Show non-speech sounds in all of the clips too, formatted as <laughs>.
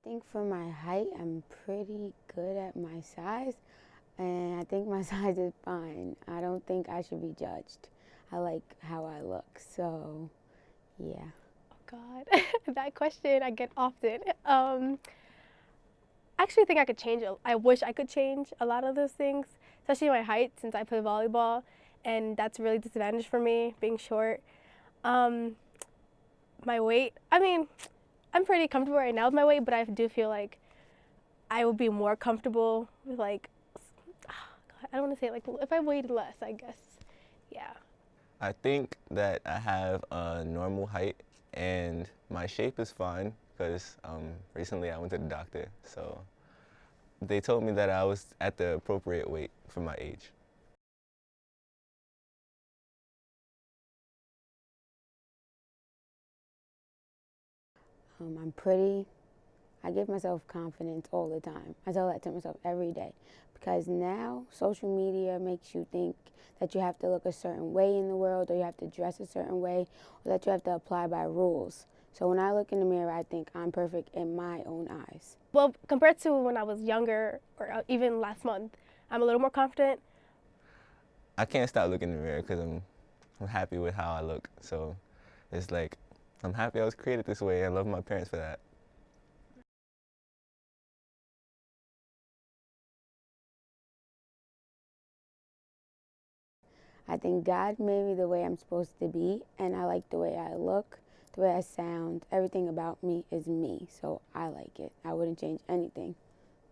I think for my height, I'm pretty good at my size, and I think my <laughs> size is fine. I don't think I should be judged. I like how I look, so yeah. Oh God, <laughs> that question I get often. Um, I actually think I could change. I wish I could change a lot of those things, especially my height, since I play volleyball, and that's really disadvantage for me being short. Um, my weight. I mean, I'm pretty comfortable right now with my weight, but I do feel like I would be more comfortable with like <sighs> I don't want to say like if I weighed less, I guess. Yeah. I think that I have a normal height and my shape is fine because um, recently I went to the doctor. So they told me that I was at the appropriate weight for my age. Um, I'm pretty. I give myself confidence all the time. I tell that to myself every day because now social media makes you think that you have to look a certain way in the world or you have to dress a certain way or that you have to apply by rules. So when I look in the mirror, I think I'm perfect in my own eyes. Well, compared to when I was younger or uh, even last month, I'm a little more confident. I can't stop looking in the mirror because I'm, I'm happy with how I look. So it's like I'm happy I was created this way. I love my parents for that. I think God made me the way I'm supposed to be, and I like the way I look, the way I sound. Everything about me is me, so I like it. I wouldn't change anything.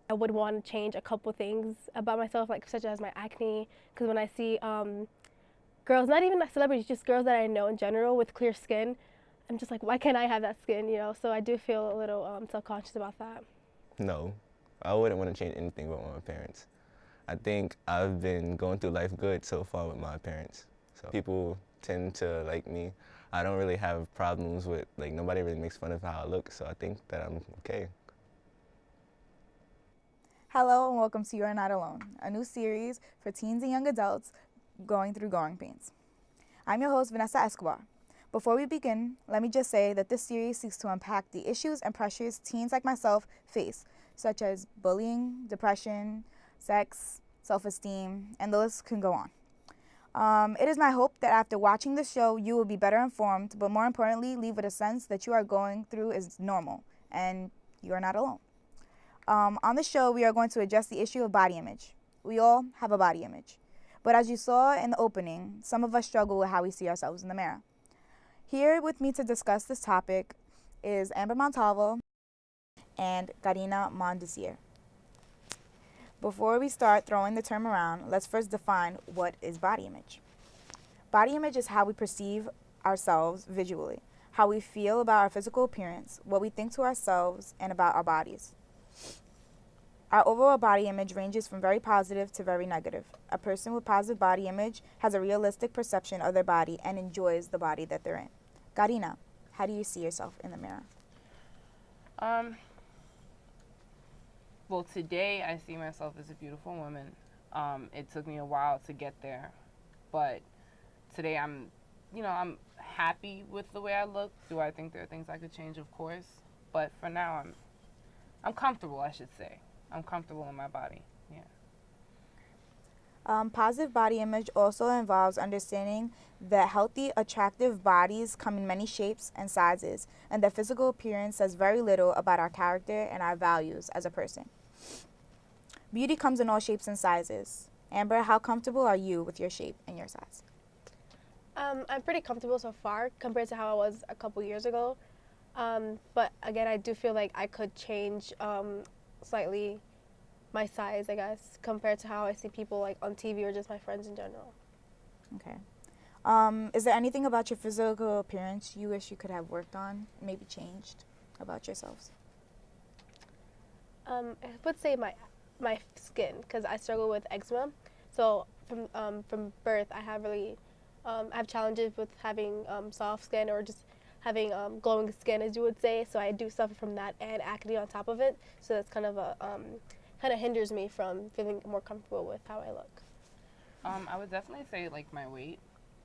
I would want to change a couple things about myself, like such as my acne, because when I see um, girls, not even celebrities, just girls that I know in general with clear skin, I'm just like, why can't I have that skin, you know? So I do feel a little um, self-conscious about that. No, I wouldn't want to change anything about my parents. I think I've been going through life good so far with my parents. So people tend to like me. I don't really have problems with, like, nobody really makes fun of how I look, so I think that I'm okay. Hello and welcome to You're Not Alone, a new series for teens and young adults going through growing pains. I'm your host, Vanessa Escobar. Before we begin, let me just say that this series seeks to unpack the issues and pressures teens like myself face, such as bullying, depression, sex, self esteem, and the list can go on. Um, it is my hope that after watching the show, you will be better informed, but more importantly, leave with a sense that you are going through is normal and you are not alone. Um, on the show, we are going to address the issue of body image. We all have a body image. But as you saw in the opening, some of us struggle with how we see ourselves in the mirror. Here with me to discuss this topic is Amber Montalvo and Karina Mondesier. Before we start throwing the term around, let's first define what is body image. Body image is how we perceive ourselves visually, how we feel about our physical appearance, what we think to ourselves, and about our bodies. Our overall body image ranges from very positive to very negative. A person with positive body image has a realistic perception of their body and enjoys the body that they're in. Karina, how do you see yourself in the mirror? Um, well, today I see myself as a beautiful woman. Um, it took me a while to get there, but today I'm, you know, I'm happy with the way I look. Do I think there are things I could change? Of course, but for now I'm, I'm comfortable. I should say, I'm comfortable in my body. Um, positive body image also involves understanding that healthy, attractive bodies come in many shapes and sizes, and that physical appearance says very little about our character and our values as a person. Beauty comes in all shapes and sizes. Amber, how comfortable are you with your shape and your size? Um, I'm pretty comfortable so far compared to how I was a couple years ago. Um, but again, I do feel like I could change um, slightly my size, I guess, compared to how I see people like on TV or just my friends in general. Okay. Um, is there anything about your physical appearance you wish you could have worked on, maybe changed about yourselves? Um, I would say my my skin because I struggle with eczema. So from um, from birth, I have really um, I have challenges with having um, soft skin or just having um, glowing skin, as you would say. So I do suffer from that and acne on top of it. So that's kind of a um, kind of hinders me from feeling more comfortable with how I look. Um, I would definitely say like my weight,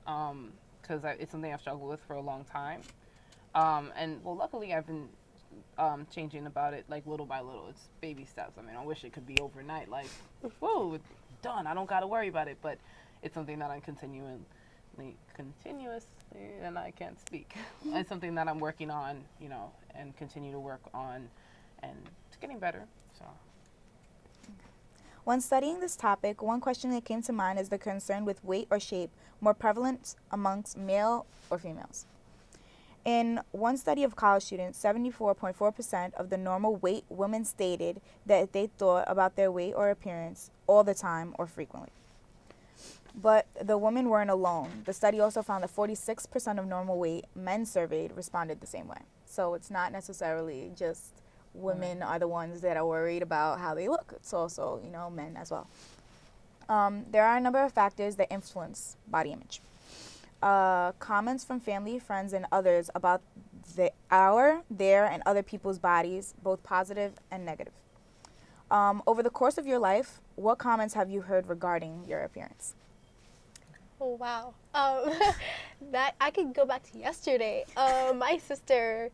because um, it's something I've struggled with for a long time. Um, and well, luckily I've been um, changing about it like little by little. It's baby steps. I mean, I wish it could be overnight. Like, <laughs> whoa, done. I don't got to worry about it. But it's something that I'm continuing, continuously, and I can't speak. <laughs> it's something that I'm working on, you know, and continue to work on, and it's getting better. So. When studying this topic, one question that came to mind is the concern with weight or shape more prevalent amongst male or females. In one study of college students, 74.4% of the normal weight women stated that they thought about their weight or appearance all the time or frequently. But the women weren't alone. The study also found that 46% of normal weight men surveyed responded the same way. So it's not necessarily just women are the ones that are worried about how they look. It's also, you know, men as well. Um, there are a number of factors that influence body image. Uh, comments from family, friends, and others about the our, their, and other people's bodies, both positive and negative. Um, over the course of your life, what comments have you heard regarding your appearance? Oh wow, um, <laughs> that I could go back to yesterday. Um, my sister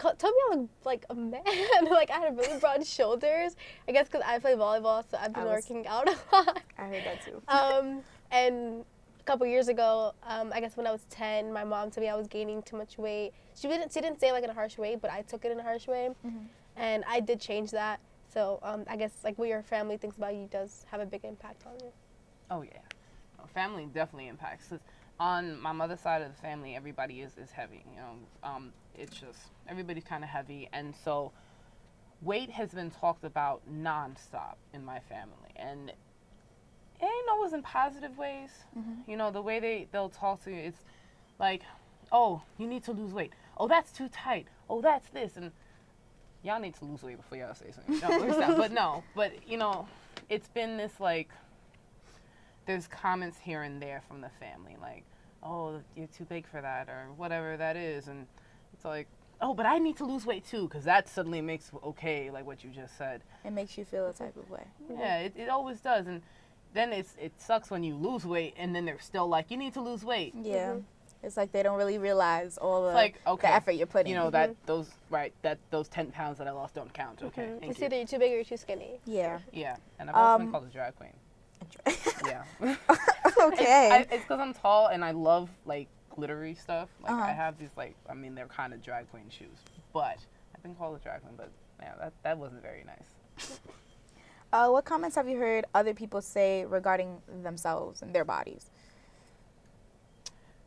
told me I look like a man. <laughs> like I had really broad shoulders. I guess because I play volleyball, so I've been working out a <laughs> lot. I heard that too. um, and a couple years ago, um, I guess when I was 10, my mom told me I was gaining too much weight. She didn't, she didn't say like in a harsh way, but I took it in a harsh way, Mm-hmm. and I did change that. So um, I guess like what your family thinks about you does have a big impact on you. Oh yeah, no, family definitely impacts. 'Cause on my mother's side of the family, everybody is is heavy. You know, um, it's just everybody's kind of heavy, and so weight has been talked about nonstop in my family, and it ain't always in positive ways. You know, the way they they'll talk to you, it's like, oh, you need to lose weight. Oh, that's too tight. Oh, that's this, and y'all need to lose weight before y'all say something. No. But no, but you know, it's been this like there's comments here and there from the family like oh you're too big for that or whatever that is and it's like oh but i need to lose weight too because that suddenly makes okay like what you just said It makes you feel a type of way. yeah it, it always does and then it's it sucks when you lose weight and then they're still like you need to lose weight Yeah. It's like they don't really realize all the, like okay the effort you're putting. you know that those right that those 10 pounds that i lost don't count okay Mhm. thank It's you. either you're too big or you're too skinny. Yeah. yeah and i've also Um, been called a drag queen yeah <laughs> okay. It's because I'm tall and I love like glittery stuff. Like Uh-huh. I have these like I mean they're kind of drag queen shoes, but I've been called a drag queen. But yeah, that that wasn't very nice. uh, what comments have you heard other people say regarding themselves and their bodies?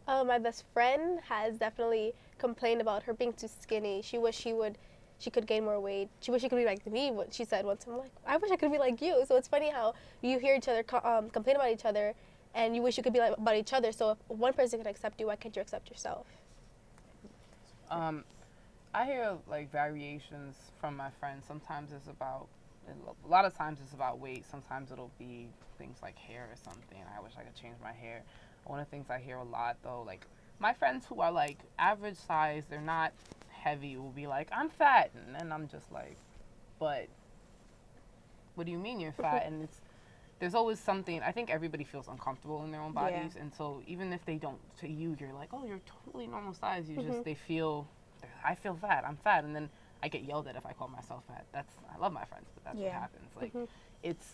Uh, my best friend has definitely complained about her being too skinny. She wish she would, she could gain more weight. She wish she could be like me. What she said once, I'm like, I wish I could be like you. So it's funny how you hear each other um, complain about each other, and you wish you could be like about each other. So if one person can accept you, why can't you accept yourself? Um, I hear like variations from my friends. Sometimes it's about a lot of times it's about weight. Sometimes it'll be things like hair or something. I wish I could change my hair. One of the things I hear a lot though, like my friends who are like average size, they're not heavy, will be like, I'm fat, and then I'm just like, but what do you mean you're fat? and it's there's always something. I think everybody feels uncomfortable in their own Yeah. bodies, and so even if they don't to you, you're like, oh, you're totally normal size. You just mm-hmm. they feel, I feel fat. I'm fat, and then I get yelled at if I call myself fat. That's I love my friends, but that's what happens. Like mm-hmm. it's.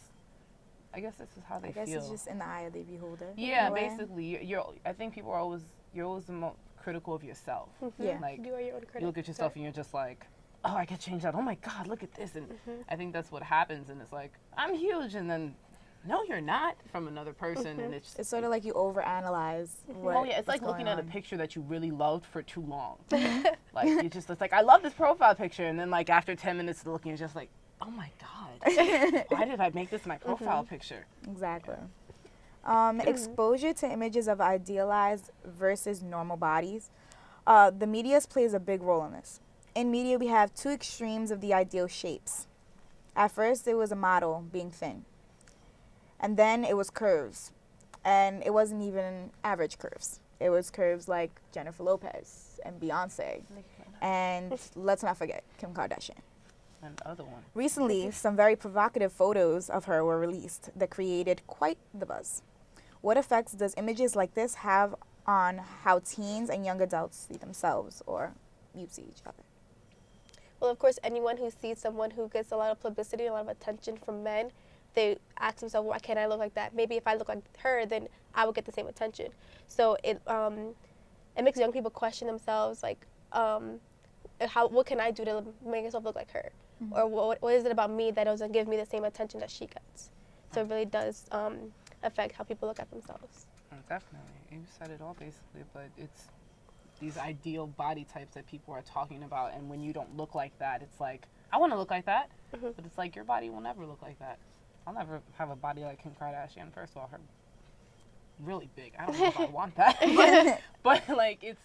I guess this is how they I guess feel. it's just in the eye of the beholder. Yeah, basically, you're, you're. I think people are always. You're always the most critical of yourself. Mm-hmm. Yeah. Like you are your own critic. you look at yourself and you're just like, oh, I could change that. Oh my God, look at this. And mm-hmm. I think that's what happens. And it's like, I'm huge, and then, no, you're not from another person. And mm-hmm. it's. It's sort of like you overanalyze. What Oh yeah, it's like looking going at a picture that you really loved for too long. <laughs> like you just it's like I love this profile picture, and then like after ten minutes of looking, it's just like, oh my god, <laughs> why did I make this my profile picture? Exactly. Um, exposure to images of idealized versus normal bodies. Uh, the media plays a big role in this. In media, we have two extremes of the ideal shapes. At first, it was a model being thin, and then it was curves, and it wasn't even average curves. It was curves like Jennifer Lopez and Beyonce, and <laughs> let's not forget Kim Kardashian. And other one. Recently, some very provocative photos of her were released that created quite the buzz. What effects does images like this have on how teens and young adults see themselves or you see each other? Well, of course, anyone who sees someone who gets a lot of publicity, a lot of attention from men, they ask themselves, why can't I look like that? Maybe if I look like her, then I would get the same attention. So it um, it makes young people question themselves, like, um, how what can I do to make myself look like her, or what what is it about me that doesn't give me the same attention that she gets? So it really does um, affect how people look at themselves. Mm, Definitely. You said it all basically, but it's these ideal body types that people are talking about, and when you don't look like that, it's like, I want to look like that, Mhm. but it's like your body will never look like that. I'll never have a body like Kim Kardashian. First of all, her really big. I don't know if I <laughs> want that, <laughs> but, but like it's